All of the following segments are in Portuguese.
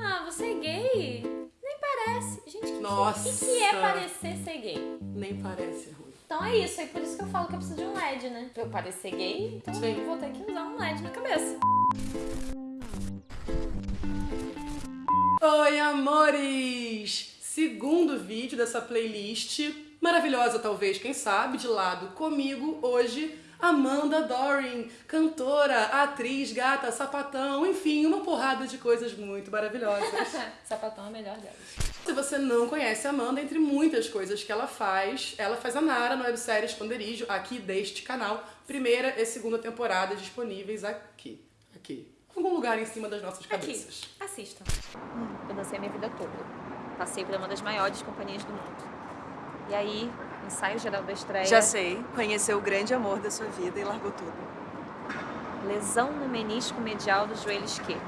Ah, você é gay? Nem parece. Gente, o que, Nossa. que, que é parecer ser gay? Nem parece ruim. Então é isso, é por isso que eu falo que eu preciso de um LED, né? Pra eu parecer gay, então Sim. eu vou ter que usar um LED na cabeça. Oi, amores! Segundo vídeo dessa playlist, maravilhosa talvez, quem sabe, de lado comigo hoje, Amanda Doring, cantora, atriz, gata, sapatão, enfim, uma porrada de coisas muito maravilhosas. Sapatão é a melhor delas. Se você não conhece a Amanda, entre muitas coisas que ela faz, ela faz a Nara no websérie Esconderijo, aqui deste canal. Primeira e segunda temporada disponíveis aqui. Aqui. Em algum lugar em cima das nossas Aqui, cabeças. assistam. Eu dancei a minha vida toda. Passei por uma das maiores companhias do mundo. E aí, ensaio geral da estreia. Já sei, conheceu o grande amor da sua vida e largou tudo. Lesão no menisco medial do joelho esquerdo.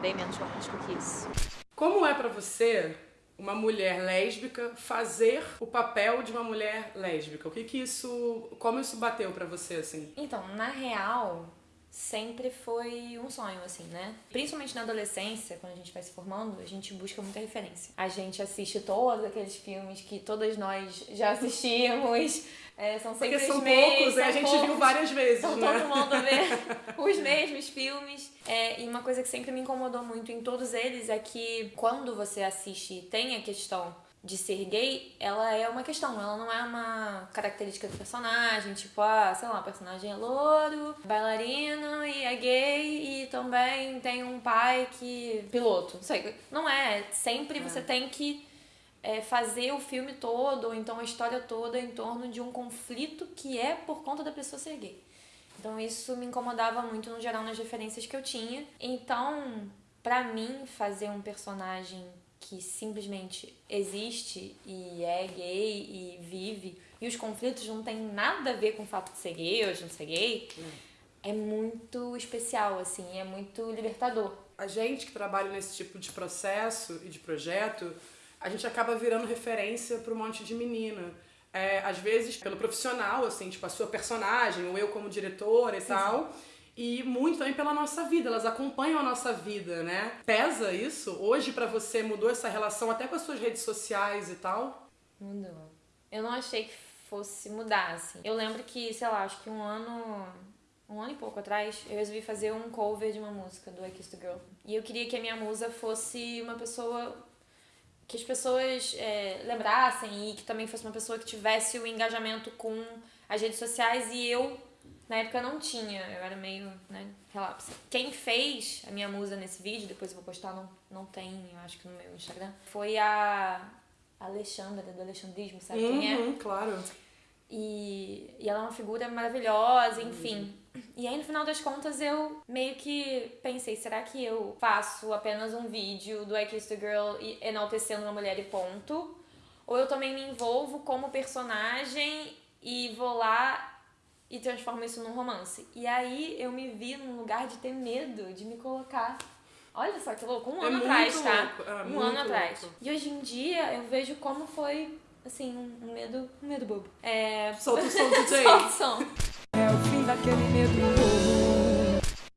Bem menos romântico que isso. Como é pra você, uma mulher lésbica, fazer o papel de uma mulher lésbica? O que que isso... Como isso bateu pra você, assim? Então, na real, sempre foi um sonho, assim, né? Principalmente na adolescência, quando a gente vai se formando, a gente busca muita referência. A gente assiste todos aqueles filmes que todas nós já assistimos. É, são sempre Porque são os mesmos. poucos, a são gente poucos. viu várias vezes, Então né? todo mundo vê os mesmos filmes. É, e uma coisa que sempre me incomodou muito em todos eles é que quando você assiste e tem a questão de ser gay, ela é uma questão, ela não é uma característica do personagem, tipo, ah, sei lá, o personagem é louro, bailarino e é gay e também tem um pai que. piloto. Não sei. Não é. Sempre você tem que é, fazer o filme todo, ou então a história toda em torno de um conflito que é por conta da pessoa ser gay. Então isso me incomodava muito no geral nas referências que eu tinha. Então, pra mim, fazer um personagem que simplesmente existe e é gay e vive, e os conflitos não tem nada a ver com o fato de ser gay ou de não ser gay, é muito especial, assim, é muito libertador. A gente que trabalha nesse tipo de processo e de projeto, a gente acaba virando referência para um monte de menina. É, às vezes pelo profissional, assim, tipo a sua personagem, ou eu como diretora e tal. E muito também pela nossa vida, elas acompanham a nossa vida, né? Pesa isso? Hoje pra você mudou essa relação até com as suas redes sociais e tal? Mudou. Eu não achei que fosse mudar, assim. Eu lembro que, sei lá, acho que um ano. Um ano e pouco atrás, eu resolvi fazer um cover de uma música do I Kissed Girl. E eu queria que a minha musa fosse uma pessoa que as pessoas é, lembrassem e que também fosse uma pessoa que tivesse o engajamento com as redes sociais e eu, na época, não tinha. Eu era meio, né, relapse. Quem fez a minha musa nesse vídeo, depois eu vou postar, não, não tem, eu acho que no meu Instagram, foi a Alexandra, do Alexandrismo, sabe quem é? Uhum, claro. E, e ela é uma figura maravilhosa, enfim. E aí, no final das contas, eu meio que pensei, será que eu faço apenas um vídeo do I Kissed a Girl enaltecendo uma mulher e ponto? Ou eu também me envolvo como personagem e vou lá e transformo isso num romance? E aí, eu me vi num lugar de ter medo de me colocar. Olha só que louco, um É ano muito atrás, tá? louco, é um ano atrás. louco. E hoje em dia, eu vejo como foi assim, um medo, um medo bobo. É. Solta o som, DJ. Solta o som. É o fim daquele medo.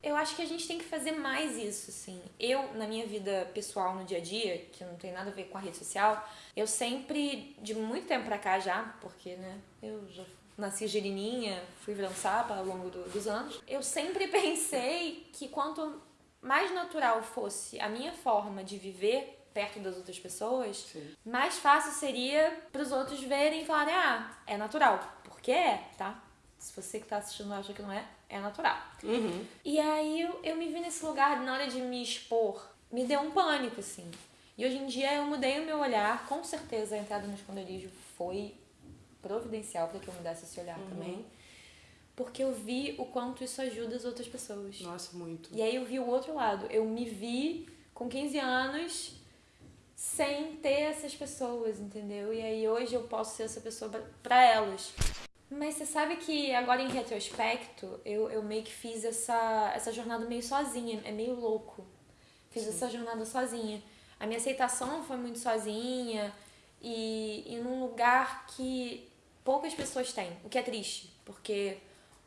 Eu acho que a gente tem que fazer mais isso, assim. Eu, na minha vida pessoal, no dia a dia, que não tem nada a ver com a rede social, eu sempre, de muito tempo pra cá já, porque, né, eu já nasci girininha, fui virando sapa ao longo do- dos anos, eu sempre pensei que quanto mais natural fosse a minha forma de viver perto das outras pessoas, Sim. mais fácil seria pros outros verem e falarem, ah, é natural. Porque é, tá? Se você que tá assistindo acha que não é, é natural. Uhum. E aí eu, eu me vi nesse lugar, na hora de me expor, me deu um pânico, assim. E hoje em dia eu mudei o meu olhar, com certeza a entrada no esconderijo foi providencial para que eu mudasse esse olhar também. Porque eu vi o quanto isso ajuda as outras pessoas. Nossa, muito. E aí eu vi o outro lado. Eu me vi com 15 anos sem ter essas pessoas, entendeu? E aí hoje eu posso ser essa pessoa pra elas. Mas você sabe que agora em retrospecto, eu, eu meio que fiz essa, essa jornada meio sozinha, é meio louco. Fiz essa jornada sozinha. A minha aceitação foi muito sozinha e, e num lugar que poucas pessoas têm, o que é triste, porque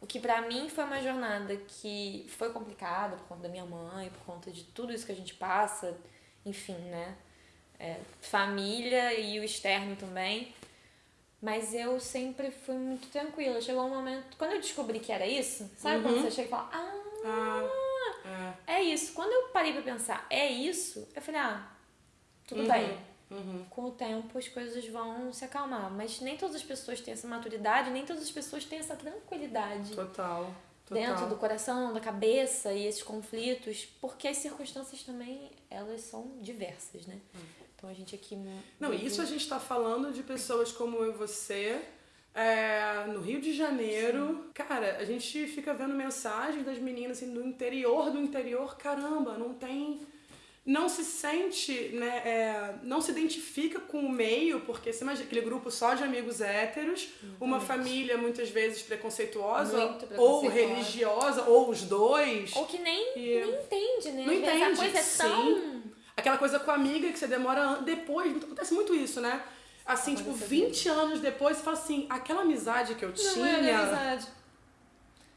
O que pra mim foi uma jornada que foi complicada por conta da minha mãe, por conta de tudo isso que a gente passa, enfim, né? É, família e o externo também. Mas eu sempre fui muito tranquila. Chegou um momento. Quando eu descobri que era isso, sabe quando você chega e fala, ah, Ah, é. é isso. Quando eu parei pra pensar, é isso, eu falei, ah, tudo bem. Uhum. Com o tempo as coisas vão se acalmar. Mas nem todas as pessoas têm essa maturidade, nem todas as pessoas têm essa tranquilidade Total. Total. dentro do coração, da cabeça e esses conflitos, porque as circunstâncias também elas são diversas, né? Então a gente aqui Não, e isso a gente tá falando de pessoas como eu e você. é, no Rio de Janeiro, cara, a gente fica vendo mensagens das meninas assim, do interior do interior, caramba, não tem. Não se sente, né? é, não se identifica com o meio, porque você imagina aquele grupo só de amigos héteros, uma família muitas vezes preconceituosa, Muito ou preconceituosa. religiosa, ou os dois. ou que nem, E- nem entende, né? Não entende, coisa é tão. Aquela coisa com a amiga que você demora depois, acontece muito isso, né? Assim, tipo, Acontece 20 anos depois, você fala assim, aquela amizade que eu não tinha é amizade.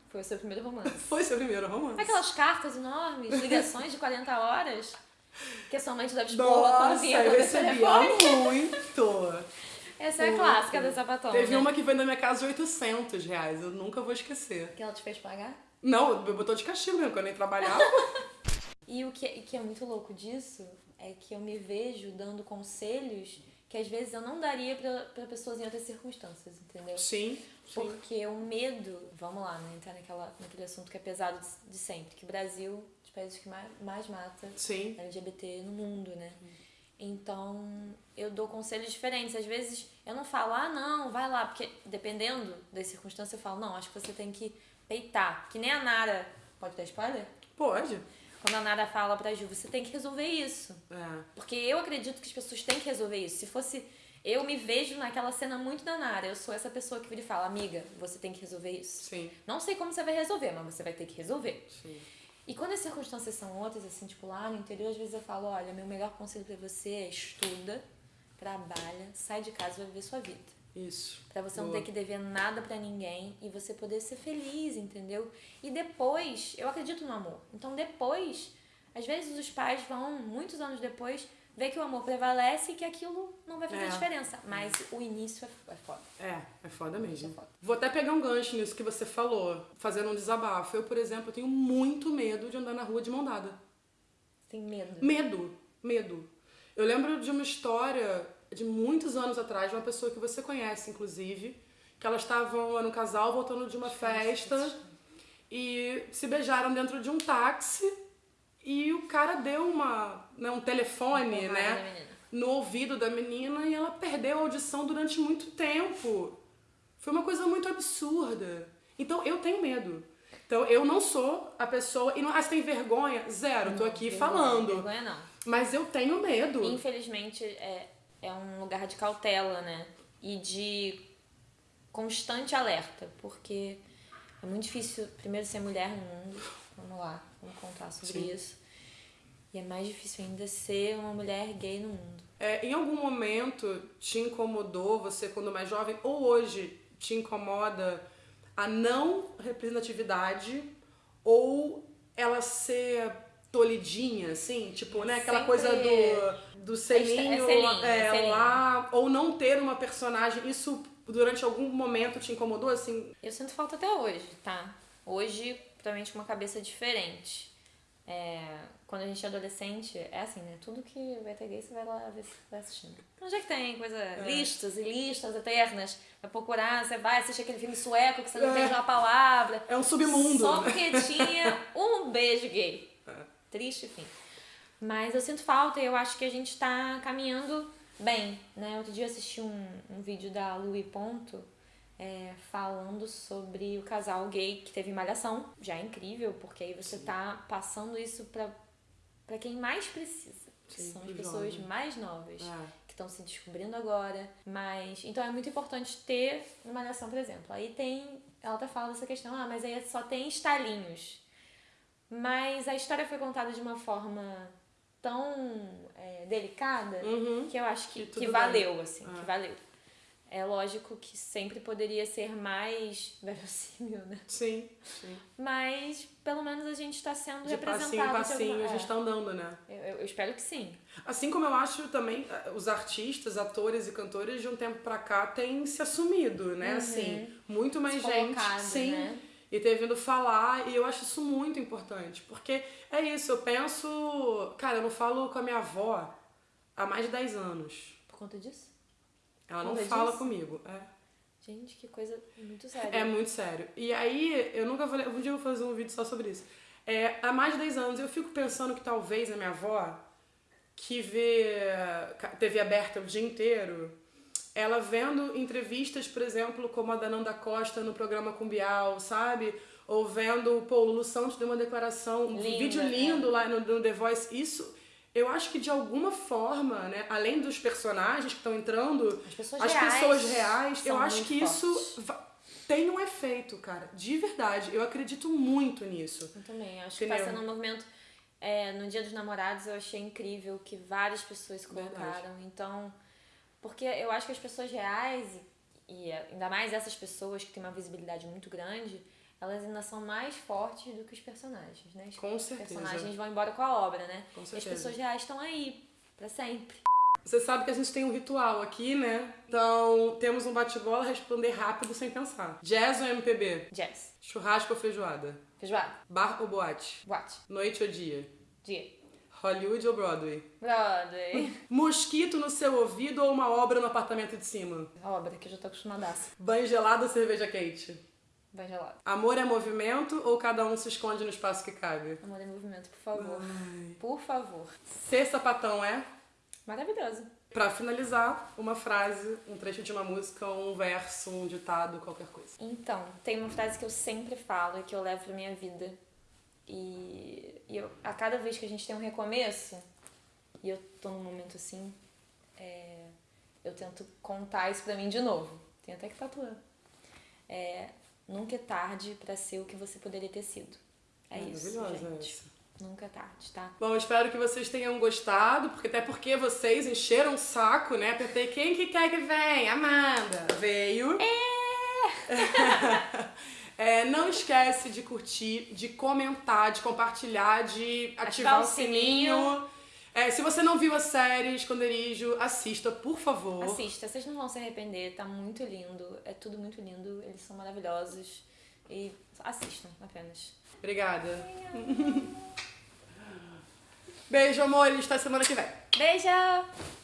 Foi o seu primeiro romance. foi seu primeiro romance. Aquelas cartas enormes, ligações de 40 horas, que a sua mãe te dava quando Nossa, vinha eu recebia muito. Essa é a clássica da sapatona. Teve né? uma que veio na minha casa de 800 reais, eu nunca vou esquecer. Que ela te fez pagar? Não, me botou de castigo mesmo, quando eu nem trabalhava. E o que, que é muito louco disso é que eu me vejo dando conselhos que às vezes eu não daria pra, pra pessoas em outras circunstâncias, entendeu? sim, sim. Porque o medo, vamos lá, né? Entrar naquela, naquele assunto que é pesado de, de sempre, que o Brasil, países que mais, mais mata Sim. LGBT no mundo, né? Então, eu dou conselhos diferentes. Às vezes eu não falo, ah, não, vai lá, porque dependendo das circunstâncias, eu falo, não, acho que você tem que peitar. Que nem a Nara. Pode dar spoiler? Pode. Quando a Nara fala pra Ju, você tem que resolver isso. É. Porque eu acredito que as pessoas têm que resolver isso. Se fosse. Eu me vejo naquela cena muito da Nara. Eu sou essa pessoa que vira e fala, amiga, você tem que resolver isso. Sim, Não sei como você vai resolver, mas você vai ter que resolver. sim. E quando as circunstâncias são outras, assim, tipo lá no interior, às vezes eu falo, olha, meu melhor conselho pra você é estuda, trabalha, sai de casa e vai viver sua vida. Isso. Pra você não Boa. ter que dever nada pra ninguém e você poder ser feliz, entendeu? E depois, eu acredito no amor. Então depois, às vezes os pais vão, muitos anos depois, ver que o amor prevalece e que aquilo não vai fazer É. diferença. Mas o início é, é foda. É, é foda é mesmo. foda. Vou até pegar um gancho nisso que você falou, fazendo um desabafo. Eu, por exemplo, tenho muito medo de andar na rua de mão dada. Tem medo. Medo, medo. Eu lembro de uma história de muitos anos atrás, de uma pessoa que você conhece, inclusive, que elas estavam, era um casal voltando de uma festa e se beijaram dentro de um táxi e o cara deu uma, né, um telefone, né, no ouvido da menina e ela perdeu a audição durante muito tempo. Foi uma coisa muito absurda. Então eu tenho medo. Então eu não sou a pessoa. E não, ah, você tem vergonha? Zero, tô aqui Vergonha, falando. Vergonha não. Mas eu tenho medo. Infelizmente, é, é um lugar de cautela, né? E de constante alerta, porque é muito difícil, primeiro, ser mulher no mundo. Vamos lá, contar sobre Sim. isso. E é mais difícil ainda ser uma mulher gay no mundo. É, em algum momento te incomodou, você quando mais jovem, ou hoje te incomoda a não representatividade ou ela ser tolidinha, assim? Tipo, né? Aquela Sempre- coisa do, do selinho, É selinho, é, é selinho. lá, ou não ter uma personagem. Isso durante algum momento te incomodou, assim? Eu sinto falta até hoje, tá? Hoje, provavelmente com uma cabeça diferente. É, quando a gente é adolescente, é assim, né? Tudo que vai ter gay, você vai lá ver vai assistindo. Onde é que tem coisa, listas e listas eternas? Vai procurar, você vai, assiste aquele filme sueco que você não É. entende uma palavra. É um submundo. Só porque tinha um beijo gay. Triste, enfim. Mas eu sinto falta e eu acho que a gente tá caminhando bem, né? Outro dia eu assisti um, um vídeo da Louis Ponto é, falando sobre o casal gay que teve malhação. Já é incrível, porque aí você tá passando isso pra, pra quem mais precisa. Que Sim, são as pessoas jovem. mais novas É. que estão se descobrindo agora. Mas. Então é muito importante ter uma malhação, por exemplo. Aí tem. Ela até fala dessa questão, ah, mas aí só tem estalinhos. Mas a história foi contada de uma forma tão é, delicada Uhum. que eu acho que, Que que, tudo bem. valeu, assim, Ah. que valeu. É lógico que sempre poderia ser mais verossímil, né? Sim, sim. Mas pelo menos a gente está sendo De passinho representado. de passinho alguma- a gente é. tá andando, né? eu, eu- eu espero que sim. Assim como eu acho também eh, os artistas, atores e cantores de um tempo pra cá têm se assumido, né? Assim, muito mais Se gente. colocado, Sim. né? E ter vindo falar, e eu acho isso muito importante. Porque é isso, eu penso. Cara, eu não falo com a minha avó há mais de 10 anos. Por conta disso? Ela não Conta fala disso? comigo. É. Gente, que coisa muito séria. É muito sério. E aí, eu nunca falei. Um dia eu vou fazer um vídeo só sobre isso. É, há mais de 10 anos eu fico pensando que talvez a minha avó, que vê TV aberta o dia inteiro, ela vendo entrevistas, por exemplo, como a da Nanda Costa no programa com Bial, sabe? Ou vendo, pô, o Lulu Santos deu uma declaração, um Linda, vídeo é. lindo lá no, no The Voice. Isso, eu acho que de alguma forma, né, além dos personagens que estão entrando, As pessoas as reais pessoas reais, eu acho que isso fortes. va- tem um efeito, cara. De verdade. Eu acredito muito nisso. Eu também. Acho Entendeu? que passando um movimento. é, no Dia dos Namorados eu achei incrível que várias pessoas se Verdade. colocaram. Então. Porque eu acho que as pessoas reais, e ainda mais essas pessoas que têm uma visibilidade muito grande, elas ainda são mais fortes do que os personagens, né? Os Com certeza. personagens vão embora com a obra, né? Com E as certeza. pessoas reais estão aí, pra sempre. Você sabe que a gente tem um ritual aqui, né? Então, temos um bate-bola, responder rápido sem pensar. Jazz ou MPB? Jazz. Churrasco ou feijoada? Feijoada. Bar ou boate? Boate. Noite ou dia? Dia. Hollywood ou Broadway? Broadway. Mosquito no seu ouvido ou uma obra no apartamento de cima? obra que eu já tô acostumadaça. Banho gelado ou cerveja quente? Vai gelado. Amor é movimento ou cada um se esconde no espaço que cabe? Amor em movimento, por favor. Por favor. Ser sapatão é? Maravilhoso. Pra finalizar, uma frase, um trecho de uma música, um verso, um ditado, qualquer coisa. Então, tem uma frase que eu sempre falo e que eu levo pra minha vida. E, e eu, a cada vez que a gente tem um recomeço, e eu tô num momento assim, é, eu tento contar isso pra mim de novo. Tem até que tatuar. É, nunca é tarde pra ser o que você poderia ter sido. É isso, gente. essa. Nunca é tarde, tá? Bom, espero que vocês tenham gostado, porque até porque vocês encheram o saco, né? Apertei quem que quer que venha? Amanda. Veio. É, não esquece de curtir, de comentar, de compartilhar, de ativar o o sininho. É, se você não viu a série Esconderijo, assista, por favor. Assista, vocês não vão se arrepender, tá muito lindo. É tudo muito lindo, eles são maravilhosos. E assistam apenas. Obrigada. Beijo, amores. Até semana que vem. Beijo!